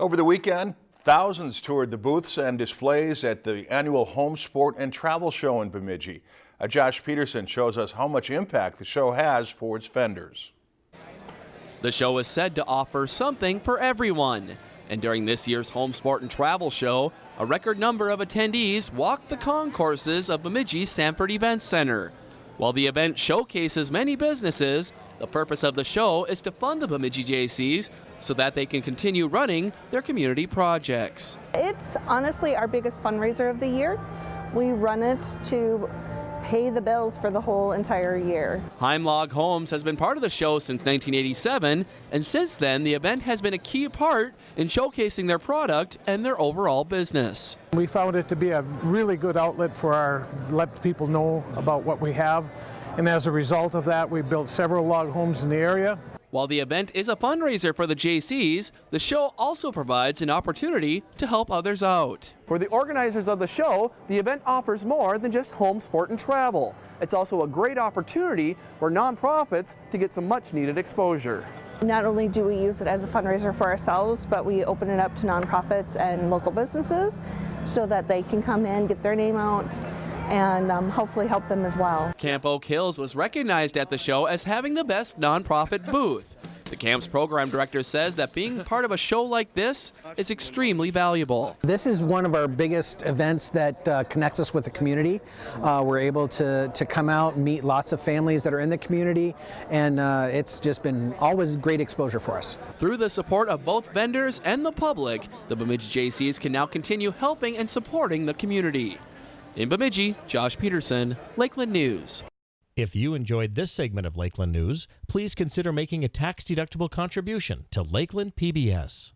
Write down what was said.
Over the weekend, thousands toured the booths and displays at the annual Home Sport and Travel Show in Bemidji. Uh, Josh Peterson shows us how much impact the show has for its vendors. The show is said to offer something for everyone. And during this year's Home Sport and Travel Show, a record number of attendees walked the concourses of Bemidji's Sanford Events Center. While the event showcases many businesses, the purpose of the show is to fund the Bemidji Jaycees so that they can continue running their community projects. It's honestly our biggest fundraiser of the year. We run it to pay the bills for the whole entire year. Heimlog Homes has been part of the show since 1987, and since then, the event has been a key part in showcasing their product and their overall business. We found it to be a really good outlet for our let people know about what we have. And as a result of that, we built several log homes in the area. While the event is a fundraiser for the Jaycees, the show also provides an opportunity to help others out. For the organizers of the show, the event offers more than just home sport and travel. It's also a great opportunity for nonprofits to get some much needed exposure. Not only do we use it as a fundraiser for ourselves, but we open it up to nonprofits and local businesses so that they can come in, get their name out, and um, hopefully help them as well. Camp Oak Hills was recognized at the show as having the best nonprofit booth. The camp's program director says that being part of a show like this is extremely valuable. This is one of our biggest events that uh, connects us with the community. Uh, we're able to, to come out and meet lots of families that are in the community, and uh, it's just been always great exposure for us. Through the support of both vendors and the public, the Bemidji Jaycees can now continue helping and supporting the community. In Bemidji, Josh Peterson, Lakeland News. If you enjoyed this segment of Lakeland News, please consider making a tax-deductible contribution to Lakeland PBS.